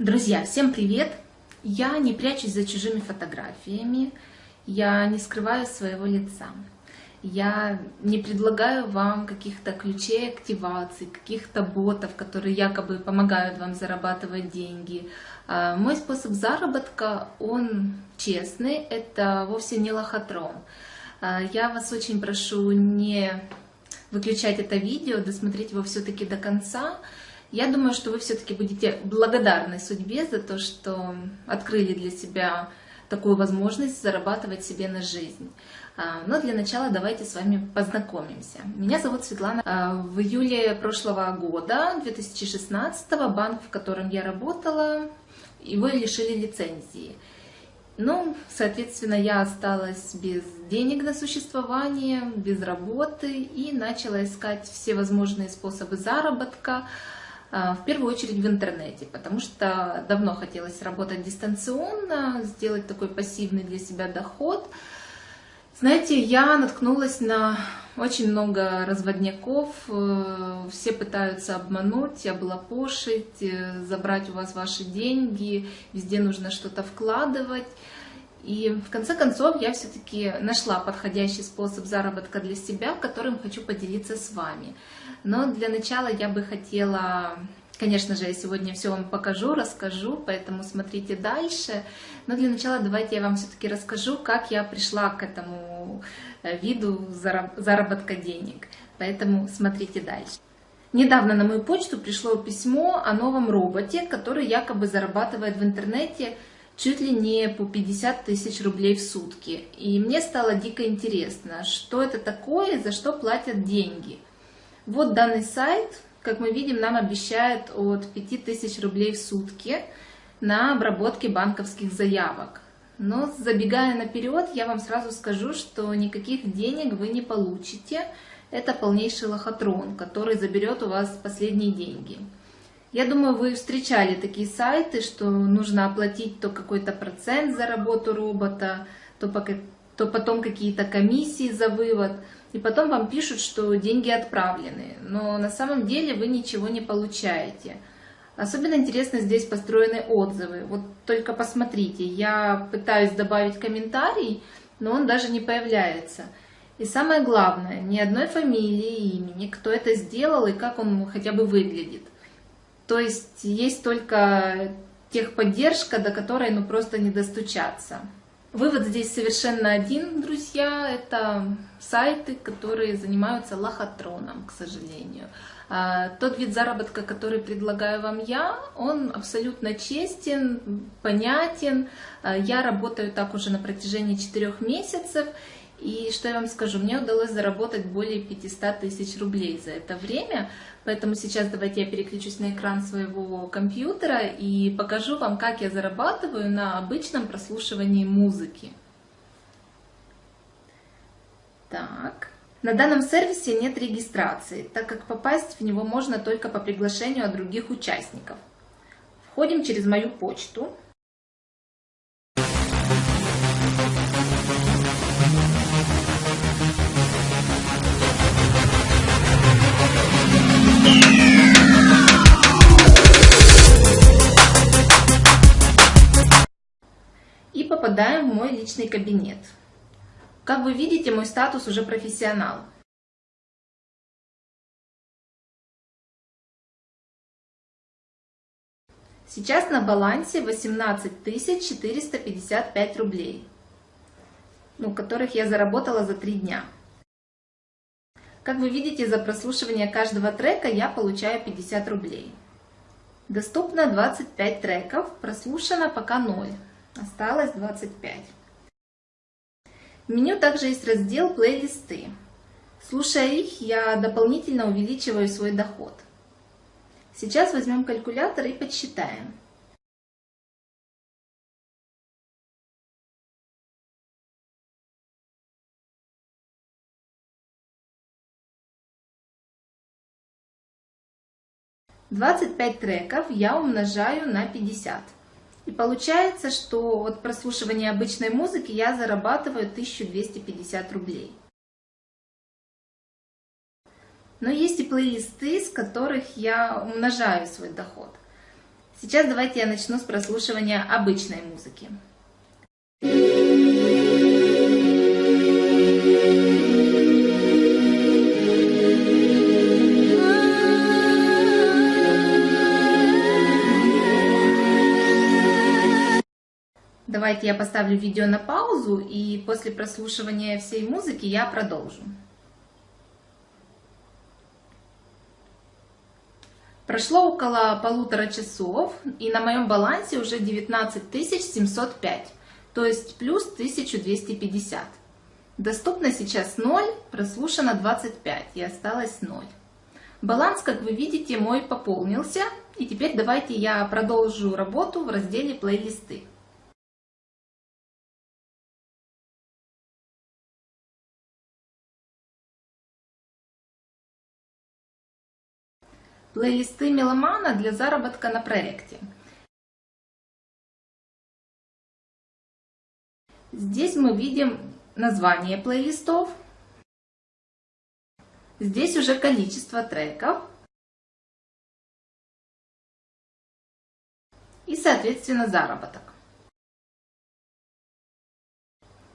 Друзья, всем привет! Я не прячусь за чужими фотографиями, я не скрываю своего лица. Я не предлагаю вам каких-то ключей активации, каких-то ботов, которые якобы помогают вам зарабатывать деньги. А, мой способ заработка, он честный, это вовсе не лохотрон. А, я вас очень прошу не выключать это видео, досмотреть его все-таки до конца, я думаю, что вы все-таки будете благодарны судьбе за то, что открыли для себя такую возможность зарабатывать себе на жизнь. А, но для начала давайте с вами познакомимся. Меня зовут Светлана. А, в июле прошлого года, 2016, банк, в котором я работала, его лишили лицензии. Ну, соответственно, я осталась без денег на существование, без работы и начала искать все возможные способы заработка. А, в первую очередь в интернете, потому что давно хотелось работать дистанционно, сделать такой пассивный для себя доход. Знаете, я наткнулась на очень много разводняков, э, все пытаются обмануть, облапошить, э, забрать у вас ваши деньги, везде нужно что-то вкладывать. И в конце концов я все-таки нашла подходящий способ заработка для себя, которым хочу поделиться с вами. Но для начала я бы хотела, конечно же, я сегодня все вам покажу, расскажу, поэтому смотрите дальше. Но для начала давайте я вам все-таки расскажу, как я пришла к этому э, виду заработка денег. Поэтому смотрите дальше. Недавно на мою почту пришло письмо о новом роботе, который якобы зарабатывает в интернете чуть ли не по 50 тысяч рублей в сутки. И мне стало дико интересно, что это такое, за что платят деньги. Вот данный сайт, как мы видим, нам обещает от 5 тысяч рублей в сутки на обработке банковских заявок. Но забегая наперед, я вам сразу скажу, что никаких денег вы не получите. Это полнейший лохотрон, который заберет у вас последние деньги. Я думаю, вы встречали такие сайты, что нужно оплатить то какой-то процент за работу робота, то, пока, то потом какие-то комиссии за вывод, и потом вам пишут, что деньги отправлены, но на самом деле вы ничего не получаете. Особенно интересно здесь построены отзывы. Вот только посмотрите, я пытаюсь добавить комментарий, но он даже не появляется. И самое главное, ни одной фамилии, имени, кто это сделал и как он хотя бы выглядит. То есть есть только техподдержка, до которой ну просто не достучаться. Вывод здесь совершенно один, друзья, это сайты, которые занимаются лохотроном, к сожалению. А, тот вид заработка, который предлагаю вам я, он абсолютно честен, понятен. А, я работаю так уже на протяжении четырех месяцев, и что я вам скажу, мне удалось заработать более 500 тысяч рублей за это время, поэтому сейчас давайте я переключусь на экран своего компьютера и покажу вам, как я зарабатываю на обычном прослушивании музыки. Так. На данном сервисе нет регистрации, так как попасть в него можно только по приглашению от других участников. Входим через мою почту. Попадаем в мой личный кабинет. Как вы видите, мой статус уже профессионал. Сейчас на балансе 18 455 рублей, ну, которых я заработала за три дня. Как вы видите, за прослушивание каждого трека я получаю 50 рублей. Доступно 25 треков, прослушано пока 0, осталось 25. В меню также есть раздел «Плейлисты». Слушая их, я дополнительно увеличиваю свой доход. Сейчас возьмем калькулятор и подсчитаем. Двадцать пять треков я умножаю на пятьдесят. И получается, что от прослушивания обычной музыки я зарабатываю 1250 рублей. Но есть и плейлисты, с которых я умножаю свой доход. Сейчас давайте я начну с прослушивания обычной музыки. Давайте я поставлю видео на паузу, и после прослушивания всей музыки я продолжу. Прошло около полутора часов, и на моем балансе уже 19 705, то есть плюс 1250. Доступно сейчас 0, прослушано 25 и осталось 0. Баланс, как вы видите, мой пополнился, и теперь давайте я продолжу работу в разделе плейлисты. Плейлисты меломана для заработка на проекте. Здесь мы видим название плейлистов. Здесь уже количество треков. И, соответственно, заработок.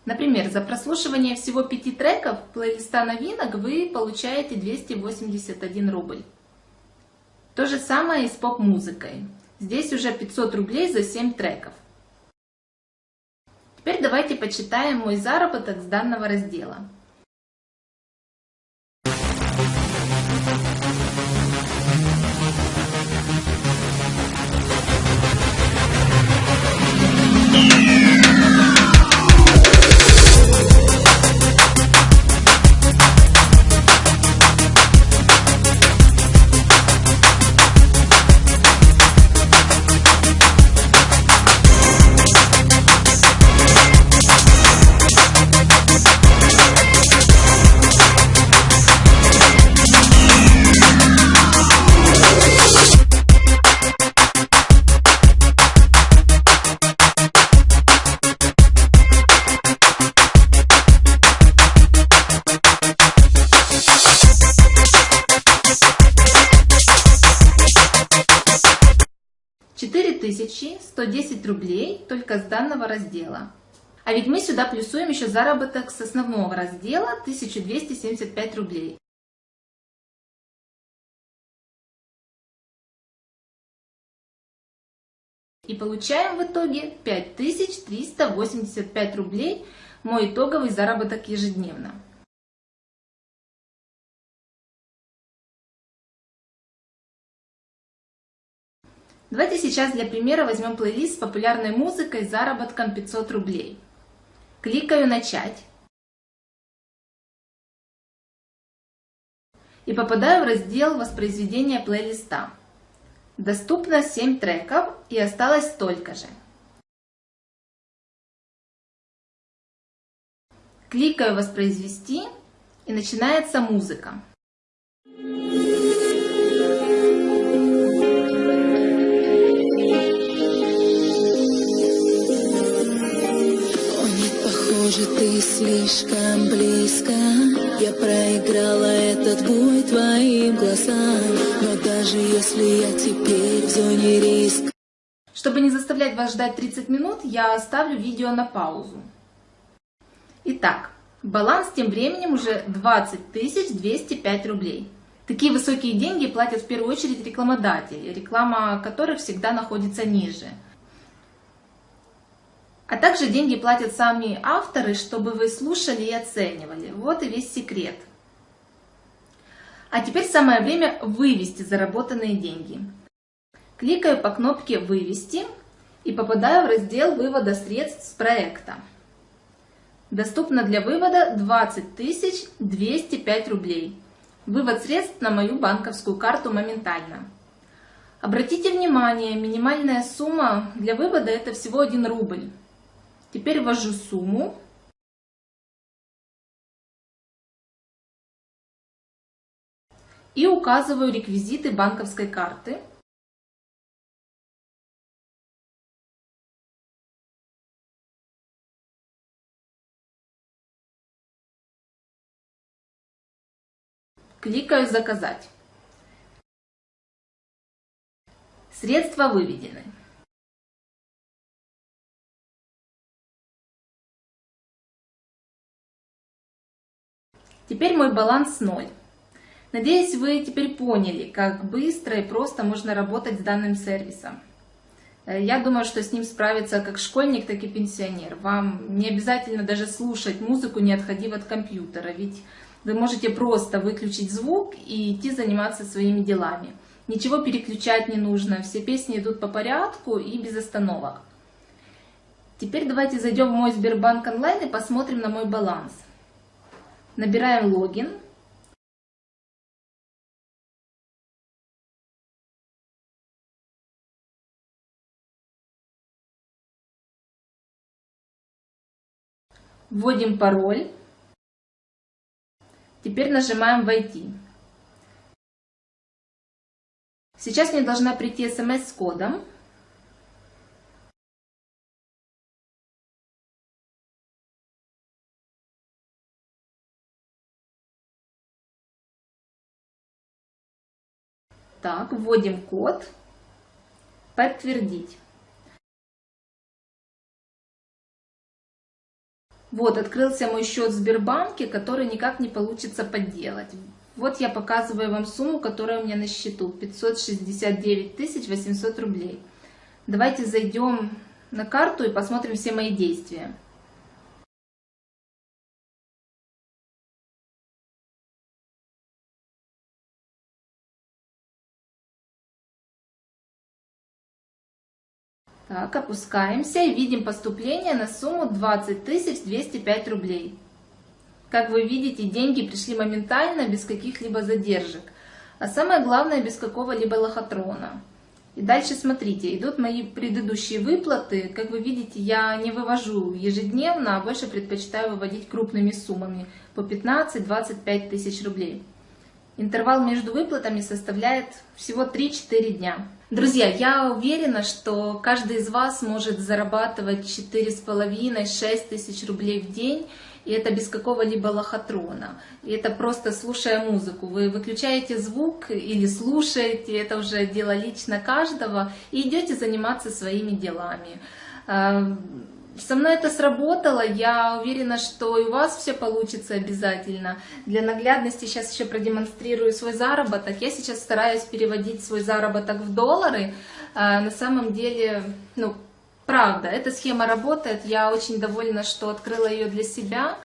Например, за прослушивание всего пяти треков плейлиста новинок вы получаете 281 рубль. То же самое и с поп-музыкой. Здесь уже 500 рублей за 7 треков. Теперь давайте почитаем мой заработок с данного раздела. Только с данного раздела. А ведь мы сюда плюсуем еще заработок с основного раздела 1275 рублей. И получаем в итоге 5385 рублей, мой итоговый заработок ежедневно. Давайте сейчас для примера возьмем плейлист с популярной музыкой с заработком 500 рублей. Кликаю «Начать». И попадаю в раздел воспроизведения плейлиста. Доступно 7 треков и осталось столько же. Кликаю «Воспроизвести» и начинается музыка. Ты слишком близко Я проиграла этот бой твоим глазам Но даже если я теперь в зоне риска Чтобы не заставлять вас ждать 30 минут, я оставлю видео на паузу. Итак, баланс тем временем уже 20 205 рублей. Такие высокие деньги платят в первую очередь рекламодатели, реклама которых всегда находится ниже – а также деньги платят сами авторы, чтобы вы слушали и оценивали. Вот и весь секрет. А теперь самое время вывести заработанные деньги. Кликаю по кнопке «Вывести» и попадаю в раздел вывода средств с проекта. Доступно для вывода 20 205 рублей. Вывод средств на мою банковскую карту моментально. Обратите внимание, минимальная сумма для вывода это всего 1 рубль. Теперь ввожу сумму. И указываю реквизиты банковской карты. Кликаю «Заказать». Средства выведены. Теперь мой баланс 0. Надеюсь, вы теперь поняли, как быстро и просто можно работать с данным сервисом. Э, я думаю, что с ним справится как школьник, так и пенсионер. Вам не обязательно даже слушать музыку, не отходив от компьютера, ведь вы можете просто выключить звук и идти заниматься своими делами. Ничего переключать не нужно, все песни идут по порядку и без остановок. Теперь давайте зайдем в мой Сбербанк онлайн и посмотрим на мой баланс. Набираем логин. Вводим пароль. Теперь нажимаем «Войти». Сейчас мне должна прийти смс с кодом. Так, вводим код. Подтвердить. Вот, открылся мой счет в Сбербанке, который никак не получится подделать. Вот я показываю вам сумму, которая у меня на счету. 569 800 рублей. Давайте зайдем на карту и посмотрим все мои действия. Так, опускаемся и видим поступление на сумму 20 205 рублей. Как вы видите, деньги пришли моментально, без каких-либо задержек. А самое главное, без какого-либо лохотрона. И дальше смотрите, идут мои предыдущие выплаты. Как вы видите, я не вывожу ежедневно, а больше предпочитаю выводить крупными суммами по 15-25 тысяч рублей. Интервал между выплатами составляет всего 3-4 дня. Друзья, я уверена, что каждый из вас может зарабатывать 4,5-6 тысяч рублей в день, и это без какого-либо лохотрона. И это просто слушая музыку. Вы выключаете звук или слушаете, это уже дело лично каждого, и идете заниматься своими делами. Со мной это сработало, я уверена, что и у вас все получится обязательно. Для наглядности сейчас еще продемонстрирую свой заработок. Я сейчас стараюсь переводить свой заработок в доллары. А, на самом деле, ну, правда, эта схема работает. Я очень довольна, что открыла ее для себя.